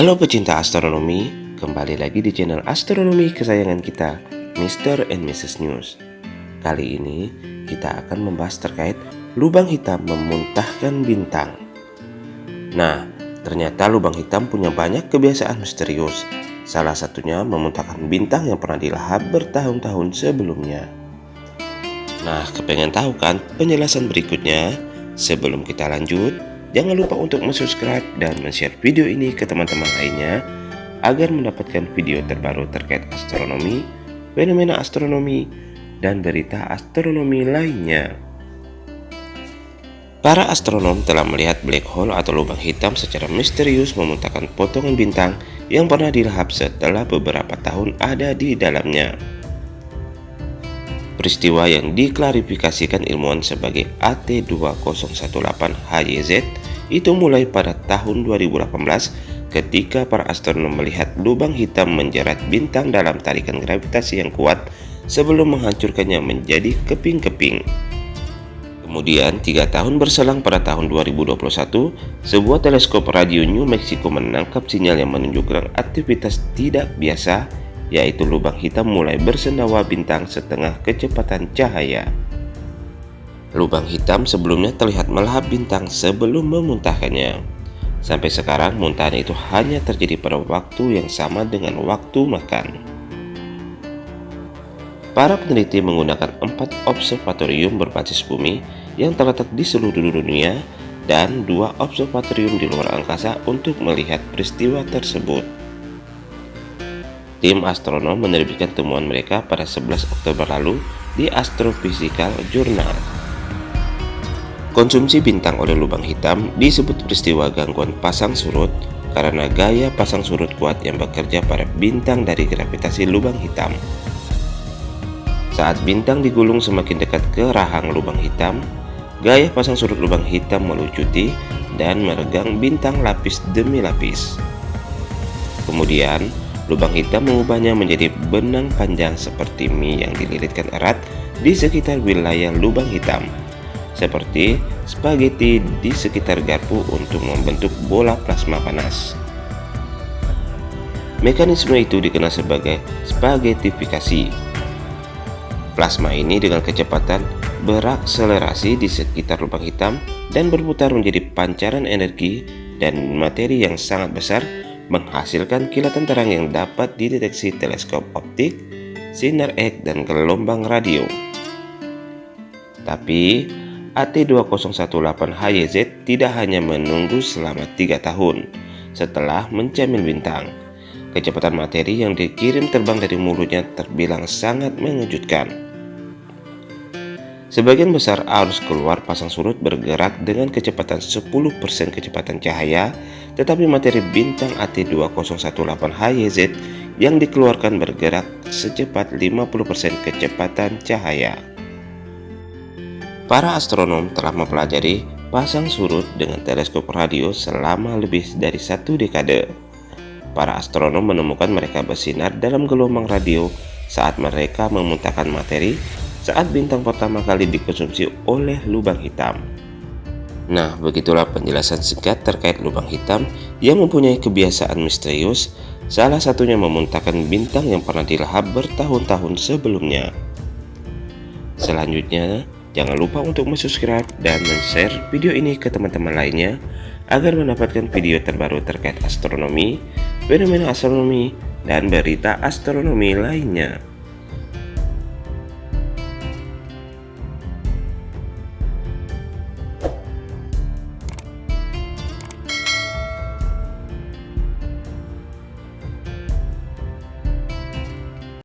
Halo pecinta astronomi, kembali lagi di channel astronomi kesayangan kita, Mr. and Mrs. News. Kali ini kita akan membahas terkait lubang hitam memuntahkan bintang. Nah, ternyata lubang hitam punya banyak kebiasaan misterius. Salah satunya memuntahkan bintang yang pernah dilahap bertahun-tahun sebelumnya. Nah, kepengen tahu kan penjelasan berikutnya? Sebelum kita lanjut, jangan lupa untuk subscribe dan share video ini ke teman-teman lainnya agar mendapatkan video terbaru terkait astronomi, fenomena astronomi, dan berita astronomi lainnya. Para astronom telah melihat black hole atau lubang hitam secara misterius memuntahkan potongan bintang yang pernah dilahap setelah beberapa tahun ada di dalamnya. Peristiwa yang diklarifikasikan ilmuwan sebagai AT2018HYZ itu mulai pada tahun 2018 ketika para astronom melihat lubang hitam menjerat bintang dalam tarikan gravitasi yang kuat sebelum menghancurkannya menjadi keping-keping. Kemudian, tiga tahun berselang pada tahun 2021, sebuah teleskop radio New Mexico menangkap sinyal yang menunjukkan aktivitas tidak biasa yaitu lubang hitam mulai bersendawa bintang setengah kecepatan cahaya. Lubang hitam sebelumnya terlihat melahap bintang sebelum memuntahkannya. Sampai sekarang muntahan itu hanya terjadi pada waktu yang sama dengan waktu makan. Para peneliti menggunakan empat observatorium berbasis bumi yang terletak di seluruh dunia dan dua observatorium di luar angkasa untuk melihat peristiwa tersebut. Tim astronom menerbitkan temuan mereka pada 11 Oktober lalu di Astrophysical Journal. Konsumsi bintang oleh lubang hitam disebut peristiwa gangguan pasang surut karena gaya pasang surut kuat yang bekerja pada bintang dari gravitasi lubang hitam. Saat bintang digulung semakin dekat ke rahang lubang hitam, gaya pasang surut lubang hitam melucuti dan meregang bintang lapis demi lapis. Kemudian, Lubang hitam mengubahnya menjadi benang panjang seperti mie yang dililitkan erat di sekitar wilayah lubang hitam, seperti spaghetti di sekitar garpu untuk membentuk bola plasma panas. Mekanisme itu dikenal sebagai spaghettifikasi. Plasma ini dengan kecepatan berakselerasi di sekitar lubang hitam dan berputar menjadi pancaran energi dan materi yang sangat besar menghasilkan kilatan terang yang dapat dideteksi teleskop optik, sinar X, dan gelombang radio. Tapi, AT2018HYZ tidak hanya menunggu selama tiga tahun setelah menjamin bintang. Kecepatan materi yang dikirim terbang dari mulutnya terbilang sangat mengejutkan. Sebagian besar arus keluar pasang surut bergerak dengan kecepatan 10% kecepatan cahaya, tetapi materi bintang AT2018HYZ yang dikeluarkan bergerak secepat 50% kecepatan cahaya. Para astronom telah mempelajari pasang surut dengan teleskop radio selama lebih dari satu dekade. Para astronom menemukan mereka bersinar dalam gelombang radio saat mereka memuntahkan materi saat bintang pertama kali dikonsumsi oleh lubang hitam. Nah, begitulah penjelasan singkat terkait lubang hitam yang mempunyai kebiasaan misterius, salah satunya memuntahkan bintang yang pernah dilahap bertahun-tahun sebelumnya. Selanjutnya, jangan lupa untuk subscribe dan share video ini ke teman-teman lainnya agar mendapatkan video terbaru terkait astronomi, fenomena astronomi, dan berita astronomi lainnya.